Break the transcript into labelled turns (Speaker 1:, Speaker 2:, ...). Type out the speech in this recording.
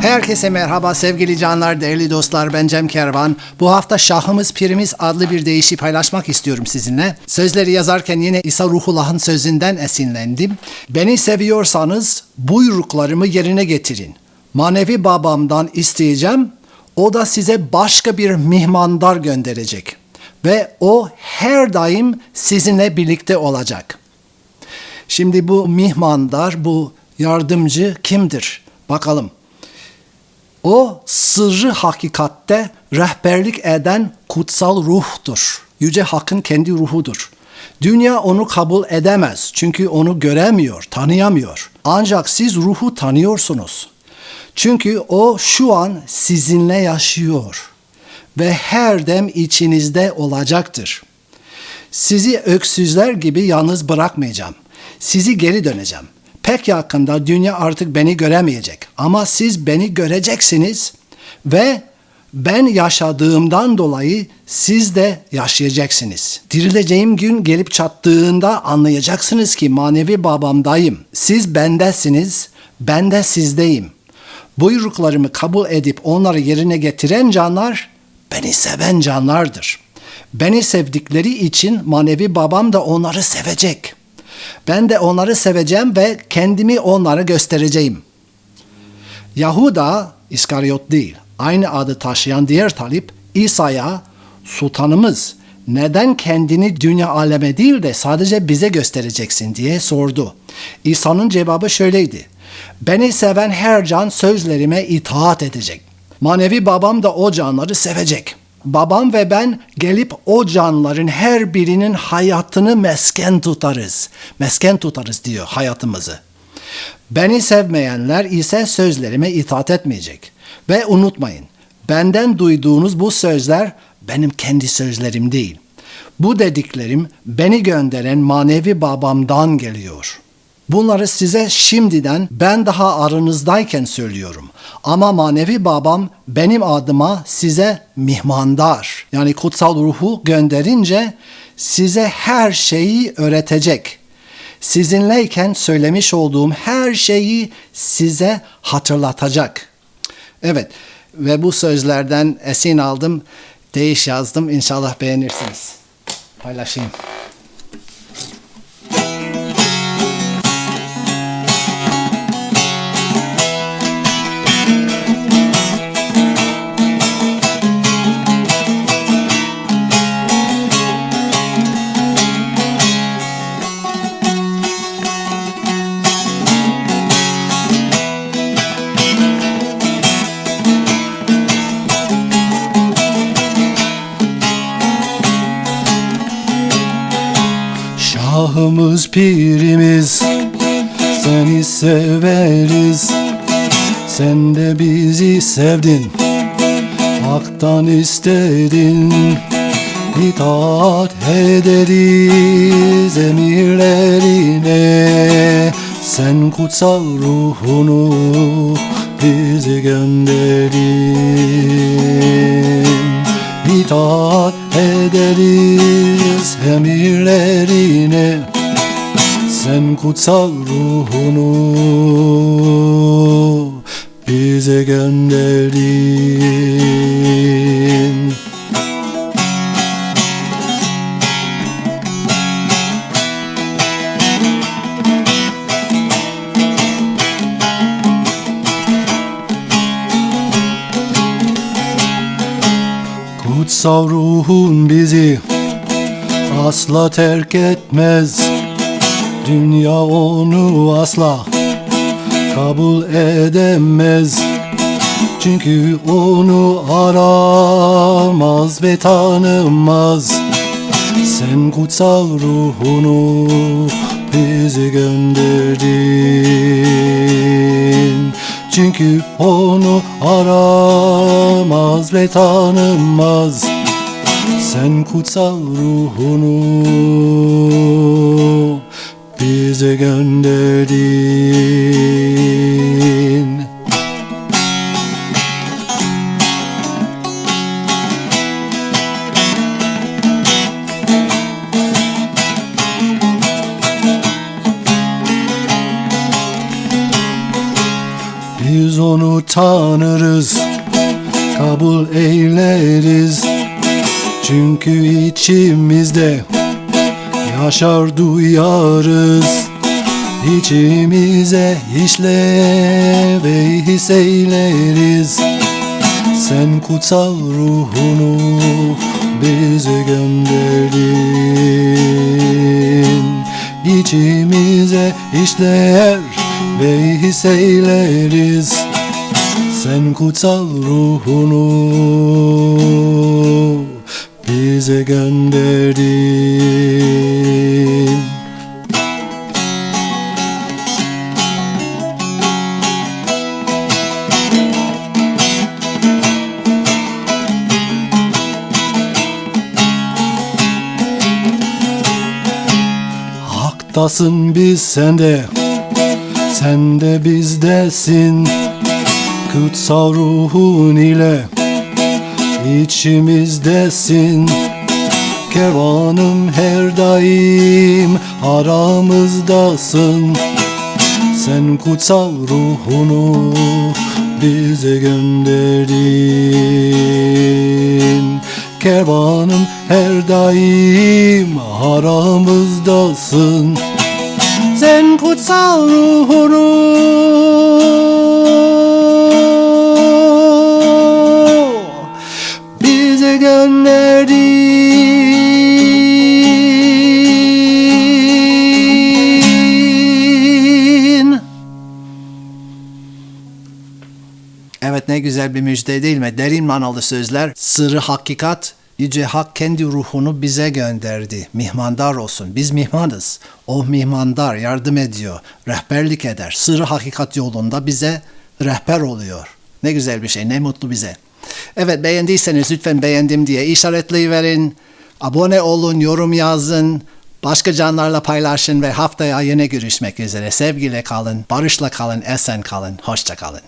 Speaker 1: Herkese merhaba sevgili canlar, değerli dostlar. Ben Cem Kervan. Bu hafta Şahımız Pirimiz adlı bir deyişi paylaşmak istiyorum sizinle. Sözleri yazarken yine İsa Ruhullah'ın sözünden esinlendim. Beni seviyorsanız buyruklarımı yerine getirin. Manevi babamdan isteyeceğim. O da size başka bir mihmandar gönderecek. Ve o her daim sizinle birlikte olacak. Şimdi bu mihmandar, bu yardımcı kimdir? Bakalım. O sırrı hakikatte rehberlik eden kutsal ruhtur. Yüce Hakk'ın kendi ruhudur. Dünya onu kabul edemez çünkü onu göremiyor, tanıyamıyor. Ancak siz ruhu tanıyorsunuz. Çünkü o şu an sizinle yaşıyor ve her dem içinizde olacaktır. Sizi öksüzler gibi yalnız bırakmayacağım. Sizi geri döneceğim. Pek yakında dünya artık beni göremeyecek ama siz beni göreceksiniz ve ben yaşadığımdan dolayı siz de yaşayacaksınız. Dirileceğim gün gelip çattığında anlayacaksınız ki manevi babamdayım. Siz bendesiniz, ben de sizdeyim. Buyruklarımı kabul edip onları yerine getiren canlar beni seven canlardır. Beni sevdikleri için manevi babam da onları sevecek. Ben de onları seveceğim ve kendimi onlara göstereceğim. Yahuda İskaryot değil, aynı adı taşıyan diğer talip İsa'ya sultanımız neden kendini dünya aleme değil de sadece bize göstereceksin diye sordu. İsa'nın cevabı şöyleydi. Beni seven her can sözlerime itaat edecek. Manevi babam da o canları sevecek. Babam ve ben gelip o canların her birinin hayatını mesken tutarız. Mesken tutarız diyor hayatımızı. Beni sevmeyenler ise sözlerime itaat etmeyecek. Ve unutmayın, benden duyduğunuz bu sözler benim kendi sözlerim değil. Bu dediklerim beni gönderen manevi babamdan geliyor.'' Bunları size şimdiden ben daha aranızdayken söylüyorum. Ama manevi babam benim adıma size mihmandar yani kutsal ruhu gönderince size her şeyi öğretecek. Sizinleyken söylemiş olduğum her şeyi size hatırlatacak. Evet ve bu sözlerden esin aldım, değiş yazdım. İnşallah beğenirsiniz. Paylaşayım. Şahımız pirimiz Seni severiz. Sen de bizi sevdin Hak'tan istedin. İtaat ederiz emirlerine. Sen kutsal ruhunu bize gönderin İtaat ederiz kutsal ruhunu bize gönderin Kutsal ruhun bizi asla terk etmez Dünya onu asla kabul edemez. Çünkü onu aramaz ve tanımaz. Sen kutsal ruhunu bize gönderdin. Çünkü onu aramaz ve tanımaz. Sen kutsal ruhunu bize gönderdin Biz
Speaker 2: onu tanırız Kabul eyleriz. Çünkü içimizde Yaşar duyarız İçimize işle ve his eyleriz Sen kutsal ruhunu bize gönderdin. İçimize işler ve his eyleriz Sen kutsal ruhunu Haktasın biz sende Sen de bizdesin. Kutsal ruhun ile içimizdesin. Kervanım her daim aramızdasın. Sen kutsal ruhunu bize gönderdin. Kervanım her daim aramızdasın Sen kutsal ruhunu bize gönderdin.
Speaker 1: Evet ne güzel bir müjde değil mi? Derin manalı sözler, sırrı hakikat, Yüce Hak kendi ruhunu bize gönderdi. Mihmandar olsun. Biz mihmanız. O mihmandar yardım ediyor, rehberlik eder. Sırrı hakikat yolunda bize rehber oluyor. Ne güzel bir şey, ne mutlu bize. Evet beğendiyseniz lütfen beğendim diye işaretleyiverin. Abone olun, yorum yazın. Başka canlarla paylaşın ve haftaya yine görüşmek üzere. Sevgiyle kalın, barışla kalın, esen kalın, hoşça kalın.